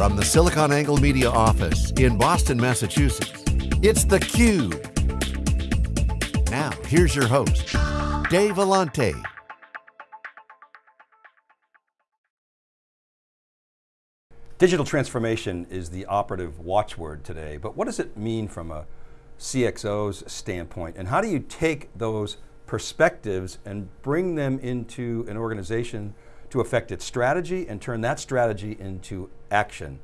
From the SiliconANGLE Media office in Boston, Massachusetts, it's theCUBE. Now, here's your host, Dave Vellante. Digital transformation is the operative watchword today, but what does it mean from a CXO's standpoint, and how do you take those perspectives and bring them into an organization to affect its strategy and turn that strategy into action?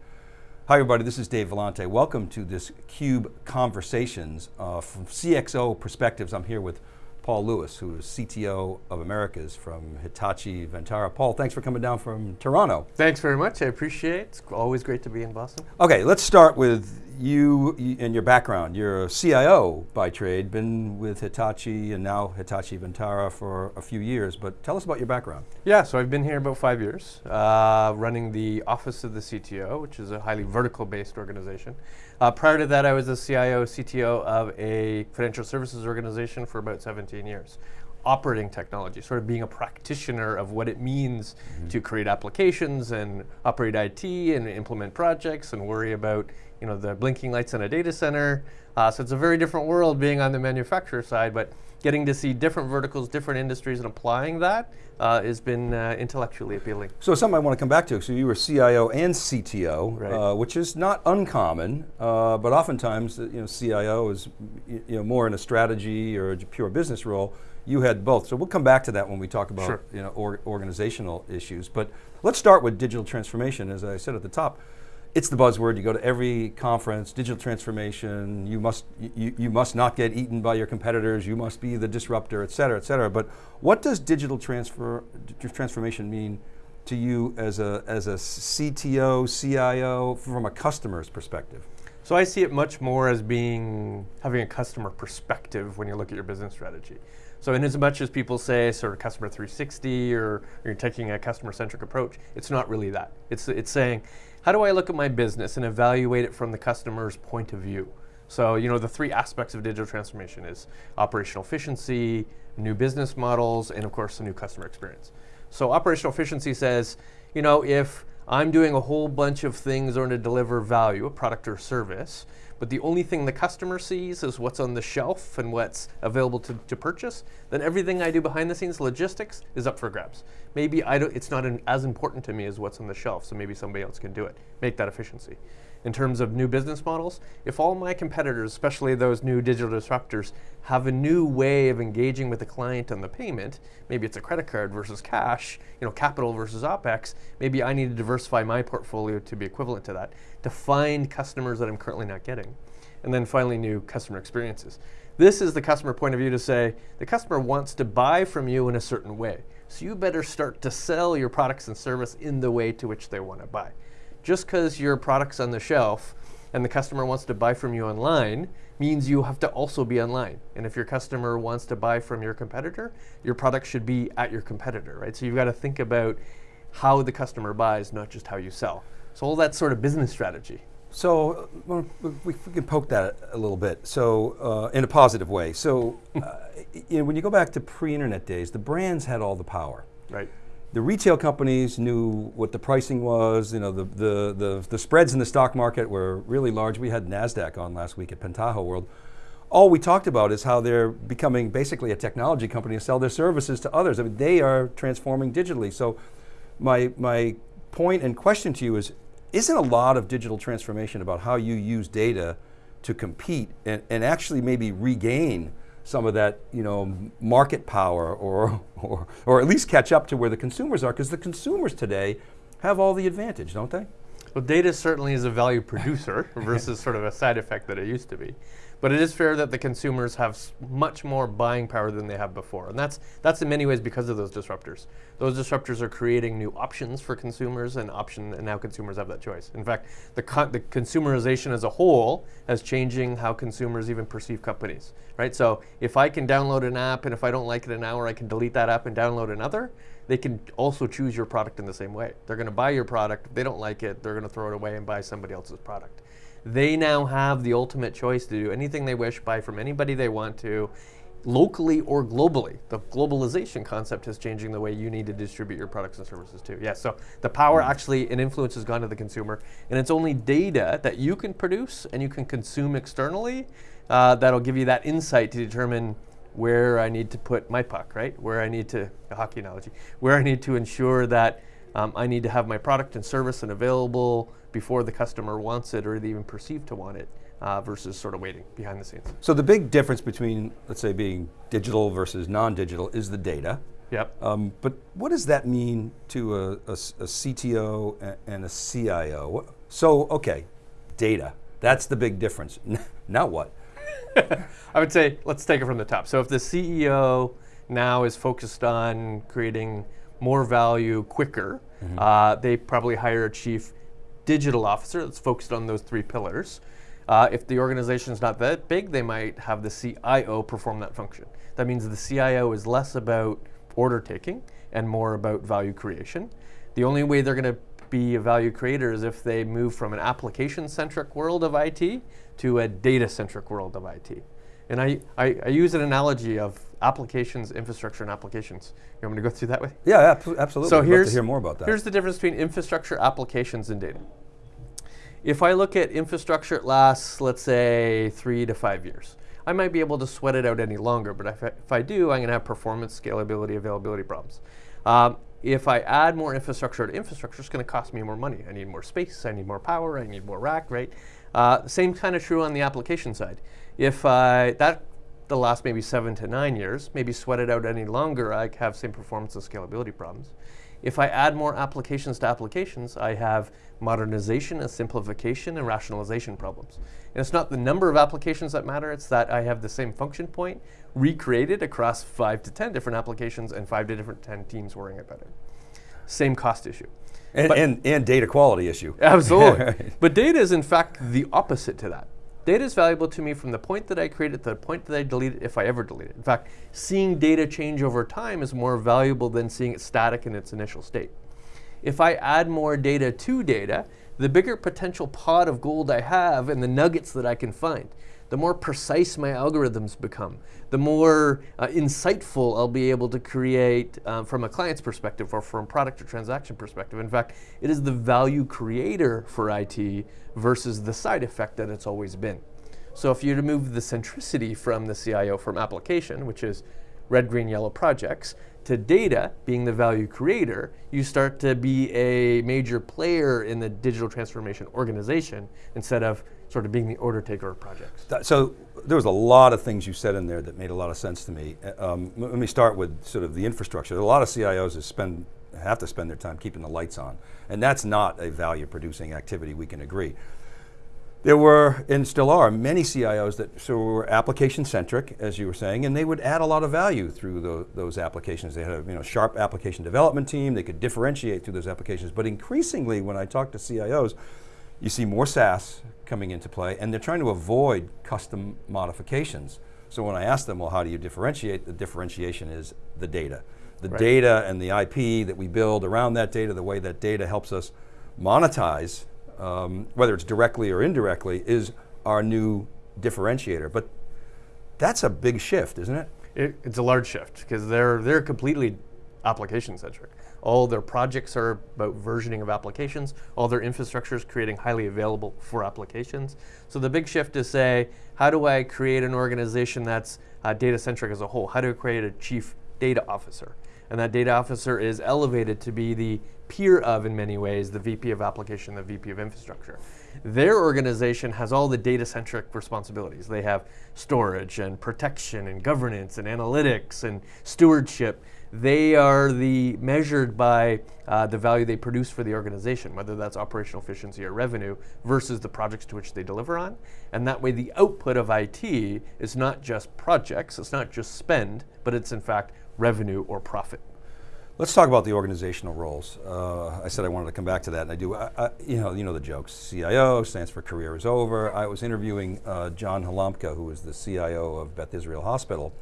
Hi everybody, this is Dave Vellante. Welcome to this CUBE Conversations. Uh, from CXO perspectives, I'm here with Paul Lewis, who is CTO of Americas from Hitachi Vantara. Paul, thanks for coming down from Toronto. Thanks very much, I appreciate it. It's always great to be in Boston. Okay, let's start with you and your background. You're a CIO by trade, been with Hitachi and now Hitachi Vantara for a few years, but tell us about your background. Yeah, so I've been here about five years, uh, running the Office of the CTO, which is a highly vertical-based organization. Uh, prior to that, I was the CIO, CTO of a financial services organization for about 17 years. Operating technology, sort of being a practitioner of what it means mm -hmm. to create applications and operate IT and implement projects and worry about you know, the blinking lights in a data center. Uh, so it's a very different world being on the manufacturer side, but getting to see different verticals, different industries, and applying that uh, has been uh, intellectually appealing. So something I want to come back to. So you were CIO and CTO, right. uh, which is not uncommon, uh, but oftentimes you know CIO is you know more in a strategy or a pure business role. You had both, so we'll come back to that when we talk about sure. you know or, organizational issues. But let's start with digital transformation, as I said at the top it's the buzzword. You go to every conference, digital transformation. You must you, you must not get eaten by your competitors. You must be the disruptor, et cetera, et cetera. But what does digital transfer transformation mean to you as a as a CTO, CIO, from a customer's perspective? So I see it much more as being having a customer perspective when you look at your business strategy. So in as much as people say sort of customer 360 or, or you're taking a customer centric approach, it's not really that. It's, it's saying, how do I look at my business and evaluate it from the customer's point of view? So, you know, the three aspects of digital transformation is operational efficiency, new business models, and of course, the new customer experience. So operational efficiency says, you know, if I'm doing a whole bunch of things in order to deliver value, a product or service, but the only thing the customer sees is what's on the shelf and what's available to, to purchase, then everything I do behind the scenes, logistics, is up for grabs. Maybe I don't, it's not an, as important to me as what's on the shelf, so maybe somebody else can do it. Make that efficiency in terms of new business models, if all my competitors, especially those new digital disruptors, have a new way of engaging with the client on the payment, maybe it's a credit card versus cash, you know, capital versus OpEx, maybe I need to diversify my portfolio to be equivalent to that, to find customers that I'm currently not getting. And then finally, new customer experiences. This is the customer point of view to say, the customer wants to buy from you in a certain way. So you better start to sell your products and service in the way to which they want to buy just because your product's on the shelf and the customer wants to buy from you online means you have to also be online. And if your customer wants to buy from your competitor, your product should be at your competitor, right? So you've got to think about how the customer buys, not just how you sell. So all that sort of business strategy. So well, we, we, can poke that a little bit. So uh, in a positive way. So uh, you know, when you go back to pre-internet days, the brands had all the power. Right the retail companies knew what the pricing was, you know, the, the, the, the, spreads in the stock market were really large. We had NASDAQ on last week at Pentaho World. All we talked about is how they're becoming basically a technology company to sell their services to others. I mean, they are transforming digitally. So my, my point and question to you is, isn't a lot of digital transformation about how you use data to compete and, and actually maybe regain some of that you know, market power or, or, or at least catch up to where the consumers are, because the consumers today have all the advantage, don't they? Well, data certainly is a value producer versus sort of a side effect that it used to be. But it is fair that the consumers have much more buying power than they have before. And that's, that's in many ways because of those disruptors. Those disruptors are creating new options for consumers and option, and now consumers have that choice. In fact, the, the consumerization as a whole is changing how consumers even perceive companies, right? So if I can download an app and if I don't like it an hour, I can delete that app and download another, they can also choose your product in the same way. They're going to buy your product, they don't like it, they're going to throw it away and buy somebody else's product. They now have the ultimate choice to do anything they wish, buy from anybody they want to, locally or globally. The globalization concept is changing the way you need to distribute your products and services too. Yes, so the power mm. actually and influence has gone to the consumer, and it's only data that you can produce and you can consume externally uh, that'll give you that insight to determine where I need to put my puck, right? Where I need to, a hockey analogy, where I need to ensure that um, I need to have my product and service and available before the customer wants it or they even perceive to want it uh, versus sort of waiting behind the scenes. So the big difference between, let's say, being digital versus non-digital is the data. Yep. Um, but what does that mean to a, a, a CTO and a CIO? So, okay, data, that's the big difference. now what? I would say, let's take it from the top. So if the CEO now is focused on creating more value quicker, mm -hmm. uh, they probably hire a chief digital officer that's focused on those three pillars. Uh, if the organization is not that big, they might have the CIO perform that function. That means the CIO is less about order taking and more about value creation. The only way they're going to be a value creator is if they move from an application-centric world of IT to a data-centric world of IT. And I, I, I, use an analogy of applications, infrastructure, and applications. You want me to go through that way? Yeah, absolutely. So I'd here's, hear more about that. Here's the difference between infrastructure, applications, and data. If I look at infrastructure, it lasts, let's say, three to five years. I might be able to sweat it out any longer, but if I, if I do, I'm going to have performance, scalability, availability problems. Um, if I add more infrastructure to infrastructure, it's going to cost me more money. I need more space, I need more power, I need more rack, right? Uh, same kind of true on the application side. If I, that the last maybe seven to nine years, maybe sweat it out any longer, I have same performance and scalability problems. If I add more applications to applications, I have modernization and simplification and rationalization problems. And it's not the number of applications that matter, it's that I have the same function point recreated across five to 10 different applications and five to different 10 teams worrying about it. Same cost issue. And, and, and, data quality issue. Absolutely. but data is in fact the opposite to that. Data is valuable to me from the point that I create it to the point that I delete it, if I ever delete it. In fact, seeing data change over time is more valuable than seeing it static in its initial state. If I add more data to data, the bigger potential pot of gold I have and the nuggets that I can find the more precise my algorithms become, the more uh, insightful I'll be able to create um, from a client's perspective or from product or transaction perspective. In fact, it is the value creator for IT versus the side effect that it's always been. So if you remove the centricity from the CIO from application, which is red, green, yellow projects, to data being the value creator, you start to be a major player in the digital transformation organization instead of sort of being the order taker of projects. So there was a lot of things you said in there that made a lot of sense to me. Uh, um, let me start with sort of the infrastructure. A lot of CIOs spend, have to spend their time keeping the lights on, and that's not a value producing activity, we can agree. There were, and still are, many CIOs that so were application centric, as you were saying, and they would add a lot of value through the, those applications. They had a you know, sharp application development team, they could differentiate through those applications. But increasingly, when I talk to CIOs, you see more SaaS coming into play, and they're trying to avoid custom modifications. So when I ask them, well, how do you differentiate? The differentiation is the data. The right. data and the IP that we build around that data, the way that data helps us monetize, um, whether it's directly or indirectly, is our new differentiator. But that's a big shift, isn't it? it it's a large shift, because they're, they're completely application centric. All their projects are about versioning of applications. All their infrastructure is creating highly available for applications. So the big shift is say, how do I create an organization that's uh, data centric as a whole? How do I create a chief data officer? And that data officer is elevated to be the peer of, in many ways, the VP of application, the VP of infrastructure. Their organization has all the data-centric responsibilities. They have storage and protection and governance and analytics and stewardship they are the measured by uh, the value they produce for the organization, whether that's operational efficiency or revenue, versus the projects to which they deliver on. And that way the output of IT is not just projects, it's not just spend, but it's in fact revenue or profit. Let's talk about the organizational roles. Uh, I said I wanted to come back to that, and I do. I, I, you know, you know the jokes. CIO stands for career is over. I was interviewing uh, John Halamka, who was the CIO of Beth Israel Hospital,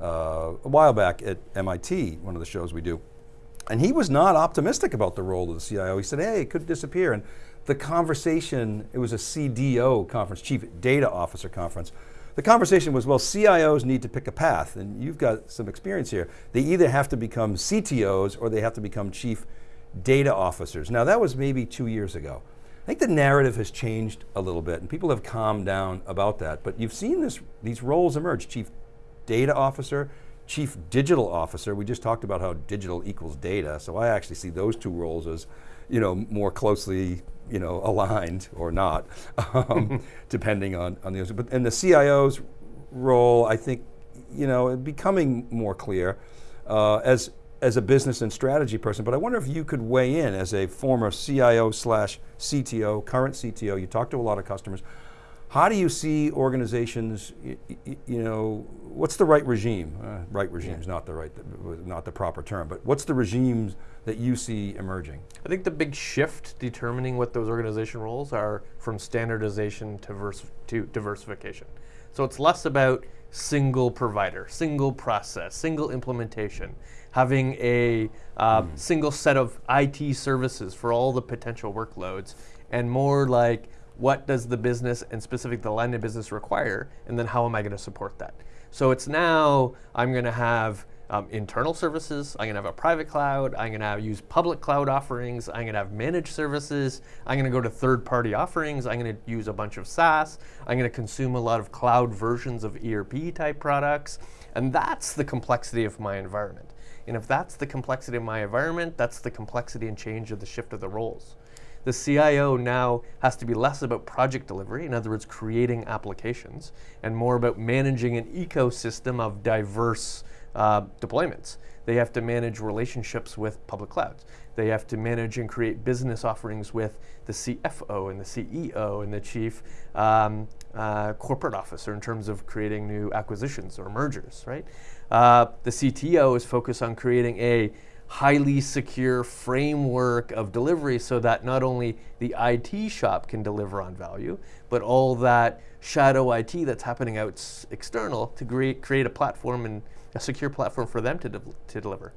uh, a while back at MIT, one of the shows we do. And he was not optimistic about the role of the CIO. He said, hey, it could disappear. And the conversation, it was a CDO conference, Chief Data Officer conference. the conversation was, well, CIOs need to pick a path, and you've got some experience here. They either have to become CTOs or they have to become chief data officers. Now that was maybe two years ago. I think the narrative has changed a little bit and people have calmed down about that, but you've seen this, these roles emerge, chief data officer, chief digital officer. We just talked about how digital equals data, so I actually see those two roles as you know, more closely you know, aligned or not, um, depending on, on the, but and the CIO's role, I think, you know, becoming more clear uh, as, as a business and strategy person, but I wonder if you could weigh in as a former CIO slash CTO, current CTO, you talk to a lot of customers, how do you see organizations, you know, what's the right regime? Uh, right regime is yeah. not the right, not the proper term, but what's the regimes that you see emerging? I think the big shift determining what those organization roles are from standardization to, to diversification. So it's less about single provider, single process, single implementation, having a uh, mm. single set of IT services for all the potential workloads, and more like what does the business and specific the of business require, and then how am I going to support that? So it's now I'm going to have um, internal services, I'm going to have a private cloud, I'm going to use public cloud offerings, I'm going to have managed services, I'm going to go to third party offerings, I'm going to use a bunch of SaaS, I'm going to consume a lot of cloud versions of ERP type products, and that's the complexity of my environment. And if that's the complexity of my environment, that's the complexity and change of the shift of the roles the CIO now has to be less about project delivery, in other words, creating applications, and more about managing an ecosystem of diverse uh, deployments. They have to manage relationships with public clouds. They have to manage and create business offerings with the CFO and the CEO and the chief um, uh, corporate officer in terms of creating new acquisitions or mergers, right? Uh, the CTO is focused on creating a highly secure framework of delivery so that not only the IT shop can deliver on value, but all that shadow IT that's happening out external to create, create a platform and a secure platform for them to, de to deliver.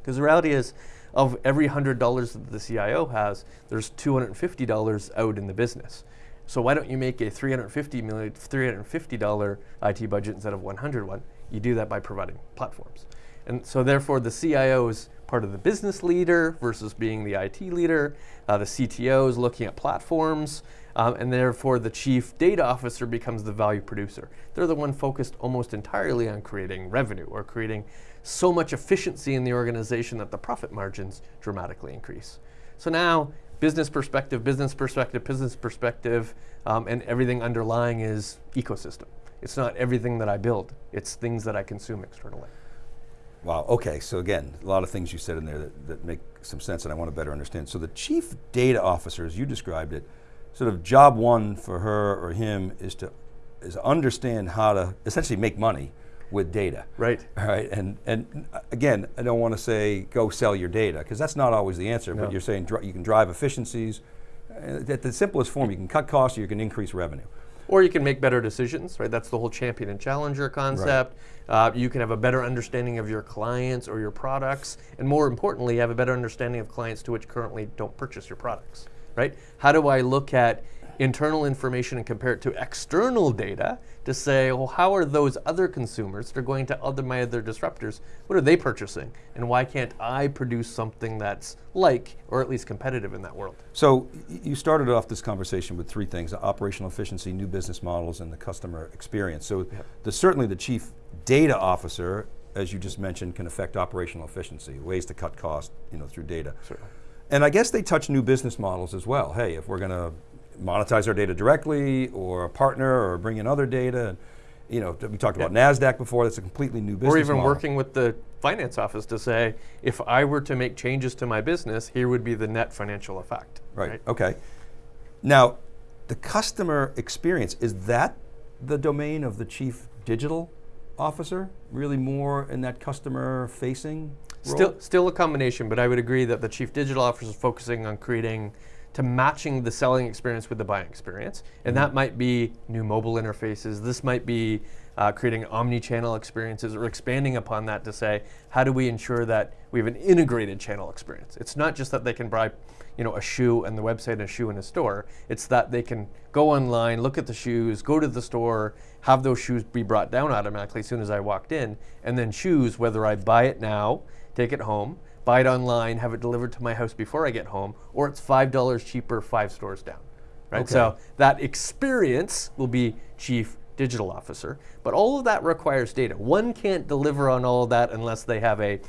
Because the reality is, of every $100 that the CIO has, there's $250 out in the business. So why don't you make a $350 million, $350 IT budget instead of 100 one? You do that by providing platforms. And so therefore the CIO is part of the business leader versus being the IT leader. Uh, the CTO is looking at platforms. Um, and therefore the chief data officer becomes the value producer. They're the one focused almost entirely on creating revenue or creating so much efficiency in the organization that the profit margins dramatically increase. So now business perspective, business perspective, business perspective, um, and everything underlying is ecosystem. It's not everything that I build, it's things that I consume externally. Wow, okay, so again, a lot of things you said in there that, that make some sense and I want to better understand. So the chief data officer, as you described it, sort of job one for her or him is to is understand how to essentially make money with data. Right. All right, and, and again, I don't want to say go sell your data, because that's not always the answer, no. but you're saying you can drive efficiencies. Uh, at the simplest form, you can cut costs or you can increase revenue. Or you can make better decisions, right? That's the whole champion and challenger concept. Right. Uh, you can have a better understanding of your clients or your products, and more importantly, have a better understanding of clients to which currently don't purchase your products, right? How do I look at internal information and compare it to external data to say, well, how are those other consumers that are going to other my other disruptors, what are they purchasing? And why can't I produce something that's like, or at least competitive in that world? So you started off this conversation with three things, operational efficiency, new business models, and the customer experience. So the, certainly the chief data officer, as you just mentioned, can affect operational efficiency, ways to cut costs you know, through data. Certainly. And I guess they touch new business models as well. Hey, if we're going to monetize our data directly or a partner or bring in other data. And, you know, we talked about NASDAQ before, that's a completely new business Or even model. working with the finance office to say, if I were to make changes to my business, here would be the net financial effect. Right, right? okay. Now, the customer experience, is that the domain of the chief digital officer? Really more in that customer facing Still, still a combination, but I would agree that the chief digital officer is focusing on creating to matching the selling experience with the buying experience. And that might be new mobile interfaces. This might be uh, creating omni-channel experiences or expanding upon that to say, how do we ensure that we have an integrated channel experience? It's not just that they can buy you know, a shoe and the website and a shoe in a store. It's that they can go online, look at the shoes, go to the store, have those shoes be brought down automatically as soon as I walked in, and then choose whether I buy it now, take it home, buy it online, have it delivered to my house before I get home, or it's $5 cheaper five stores down. Right? Okay. So that experience will be chief digital officer, but all of that requires data. One can't deliver on all of that unless they have a,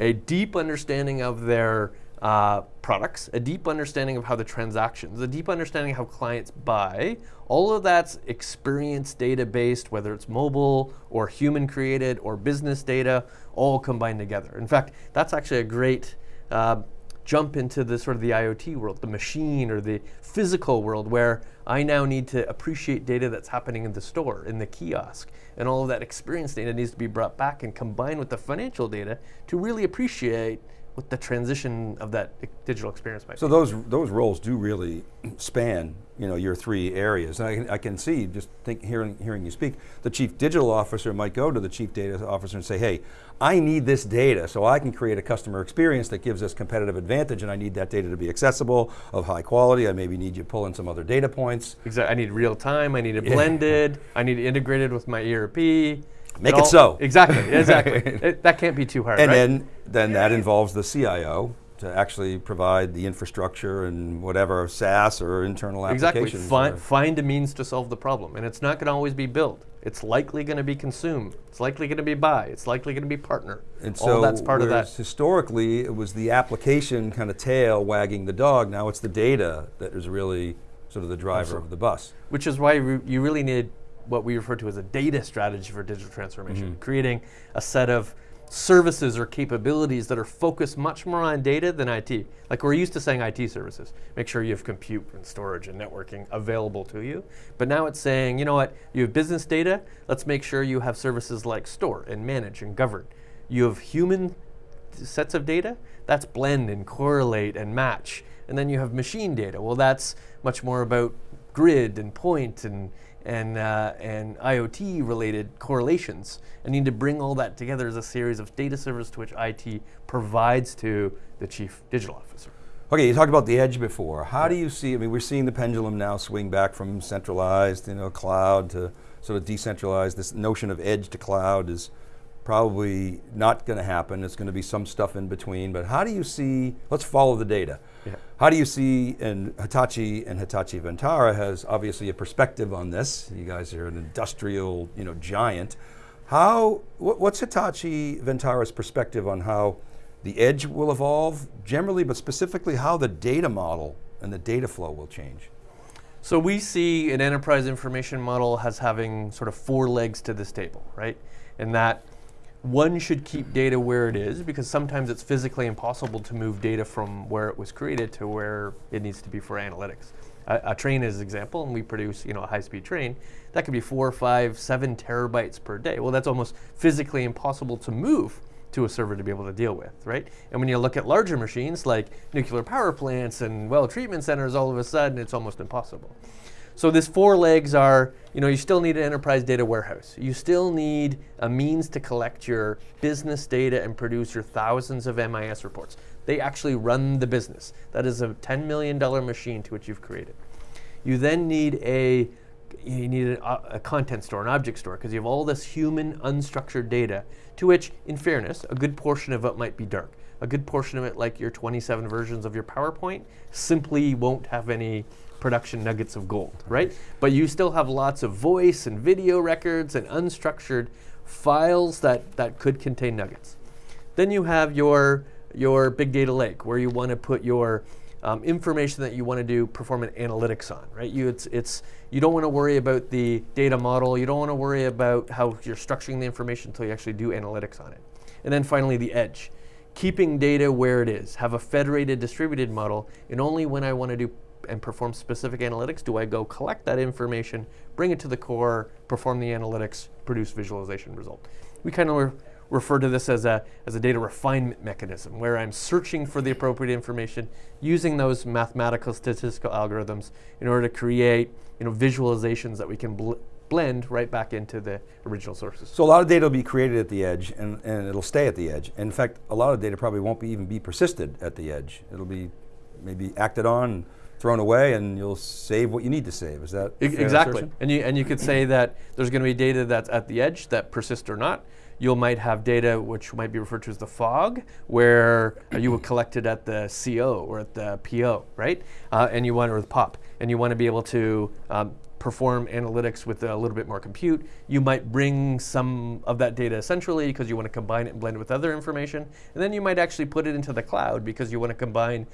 a deep understanding of their uh, products, a deep understanding of how the transactions, a deep understanding of how clients buy. All of that's experience data based, whether it's mobile or human created or business data, all combined together. In fact, that's actually a great uh, jump into the sort of the IoT world, the machine or the physical world where I now need to appreciate data that's happening in the store, in the kiosk. And all of that experience data needs to be brought back and combined with the financial data to really appreciate the transition of that digital experience might so be. those those roles do really span, you know, your three areas. And I can, I can see, just think, hearing, hearing you speak, the chief digital officer might go to the chief data officer and say, hey, I need this data so I can create a customer experience that gives us competitive advantage and I need that data to be accessible, of high quality, I maybe need you to pull in some other data points. Exactly. I need real time. I need it blended. I need it integrated with my ERP. Make all- it so. Exactly. Exactly. It- that can't be too hard. And right? then, then that involves the CIO to actually provide the infrastructure and whatever SaaS or internal exactly. applications. Find, find a means to solve the problem, and it's not going to always be built. It's likely going to be consume. It's likely going to be buy. It's likely going to be partner. And All so that's part of that. historically it was the application kind of tail wagging the dog, now it's the data that is really sort of the driver of the bus. Which is why you really need what we refer to as a data strategy for digital transformation, Mm-hmm. creating a set of services or capabilities that are focused much more on data than IT. Like we're used to saying IT services. Make sure you have compute and storage and networking available to you. But now it's saying, you know what, you have business data, let's make sure you have services like store and manage and govern. You have human sets of data, that's blend and correlate and match. And then you have machine data. Well, that's much more about grid and point and and uh, and IoT related correlations. I need to bring all that together as a series of data servers to which IT provides to the chief digital officer. Okay, you talked about the edge before. How do you see, I mean, we're seeing the pendulum now swing back from centralized, you know, cloud to sort of decentralized. This notion of edge to cloud is probably not going to happen. It's going to be some stuff in between, but how do you see, let's follow the data. Yeah. How do you see, and Hitachi and Hitachi Vantara has obviously a perspective on this. You guys are an industrial, you know, giant. How, what, what's Hitachi Vantara's perspective on how the edge will evolve generally, but specifically how the data model and the data flow will change? So we see an enterprise information model as having sort of four legs to this table, right? And that one should keep data where it is because sometimes it's physically impossible to move data from where it was created to where it needs to be for analytics. A, a train is an example, and we produce you know a high-speed train that could be four, five, seven terabytes per day. Well, that's almost physically impossible to move to a server to be able to deal with, right? And when you look at larger machines like nuclear power plants and well treatment centers, all of a sudden it's almost impossible. So these four legs are, you know, you still need an enterprise data warehouse. You still need a means to collect your business data and produce your thousands of MIS reports. They actually run the business. That is a $10 million machine to which you've created. You then need a you need a, uh, a content store, an object store, because you have all this human unstructured data to which, in fairness, a good portion of it might be dark. A good portion of it, like your 27 versions of your PowerPoint, simply won't have any production nuggets of gold, right? But you still have lots of voice and video records and unstructured files that, that could contain nuggets. Then you have your, your big data lake where you want to put your um, information that you want to do perform an analytics on, right? You, it's, it's, you don't want to worry about the data model. You don't want to worry about how you're structuring the information until you actually do analytics on it. And then finally, the edge. Keeping data where it is. Have a federated distributed model, and only when I want to do and perform specific analytics do I go collect that information, bring it to the core, perform the analytics, produce visualization result. We kind of refer to this as a, as a data refinement mechanism, where I'm searching for the appropriate information using those mathematical statistical algorithms in order to create you know, visualizations that we can bl blend right back into the original sources. So a lot of data will be created at the edge and, and it'll stay at the edge. In fact, a lot of data probably won't be even be persisted at the edge. It'll be maybe acted on, thrown away, and you'll save what you need to save. Is that exactly? assertion? And you and you could say that there's going to be data that's at the edge that persists or not. You might have data which might be referred to as the fog, where uh, you would collect it at the CO or at the PO, right? Uh, and you want or the POP, and you want to be able to um, perform analytics with a little bit more compute. You might bring some of that data centrally because you want to combine it and blend it with other information, and then you might actually put it into the cloud because you want to combine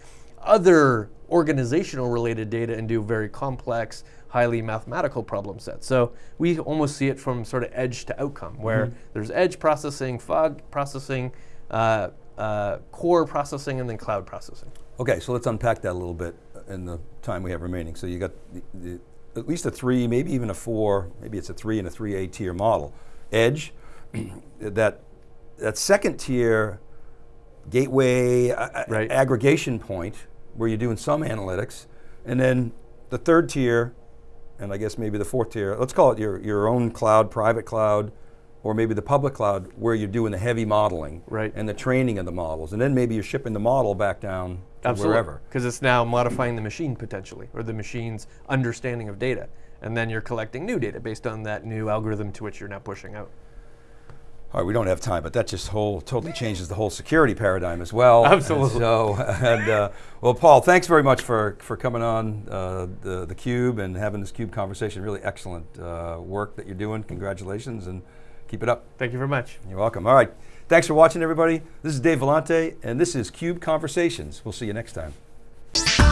other organizational related data and do very complex, highly mathematical problem sets. So we almost see it from sort of edge to outcome, where there's edge processing, fog processing, uh, uh, core processing, and then cloud processing. Okay, so let's unpack that a little bit in the time we have remaining. So you got the, the, at least a three, maybe even a four, maybe it's a three and a three A tier model. Edge, that, that second tier gateway Right. aggregation point where you're doing some analytics, and then the third tier, and I guess maybe the fourth tier, let's call it your, your own cloud, private cloud, or maybe the public cloud where you're doing the heavy modeling Right. and the training of the models, and then maybe you're shipping the model back down to wherever. Because it's now modifying the machine potentially, or the machine's understanding of data. And then you're collecting new data based on that new algorithm to which you're now pushing out. All right, we don't have time, but that just whole totally changes the whole security paradigm as well. Absolutely. And so, and uh, well, Paul, thanks very much for for coming on uh, the the Cube and having this Cube conversation. Really excellent uh, work that you're doing. Congratulations and keep it up. Thank you very much. You're welcome. All right, thanks for watching, everybody. This is Dave Vellante, and this is Cube Conversations. We'll see you next time.